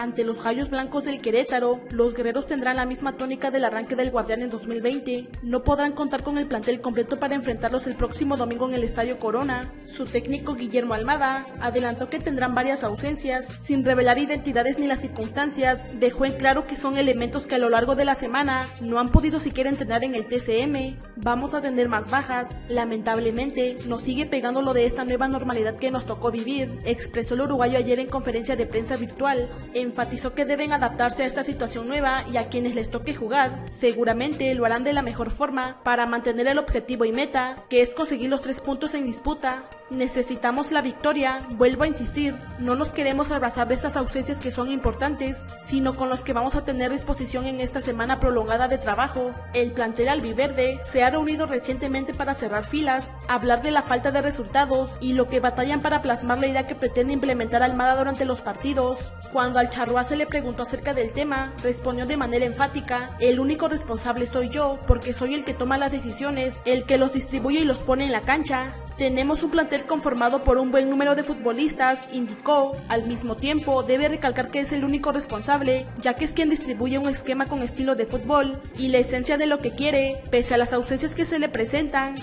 Ante los Gallos Blancos del Querétaro, los guerreros tendrán la misma tónica del arranque del Guardián en 2020. No podrán contar con el plantel completo para enfrentarlos el próximo domingo en el Estadio Corona. Su técnico Guillermo Almada adelantó que tendrán varias ausencias, sin revelar identidades ni las circunstancias, dejó en claro que son elementos que a lo largo de la semana no han podido siquiera entrenar en el TCM. Vamos a tener más bajas, lamentablemente nos sigue pegando lo de esta nueva normalidad que nos tocó vivir, expresó el uruguayo ayer en conferencia de prensa virtual. Enfatizó que deben adaptarse a esta situación nueva y a quienes les toque jugar, seguramente lo harán de la mejor forma para mantener el objetivo y meta, que es conseguir los tres puntos en disputa. Necesitamos la victoria, vuelvo a insistir, no nos queremos abrazar de estas ausencias que son importantes, sino con los que vamos a tener disposición en esta semana prolongada de trabajo. El plantel albiverde se ha reunido recientemente para cerrar filas, hablar de la falta de resultados y lo que batallan para plasmar la idea que pretende implementar Almada durante los partidos. Cuando al charrúa se le preguntó acerca del tema, respondió de manera enfática, el único responsable soy yo, porque soy el que toma las decisiones, el que los distribuye y los pone en la cancha. Tenemos un plantel conformado por un buen número de futbolistas, indicó. Al mismo tiempo, debe recalcar que es el único responsable, ya que es quien distribuye un esquema con estilo de fútbol y la esencia de lo que quiere, pese a las ausencias que se le presentan.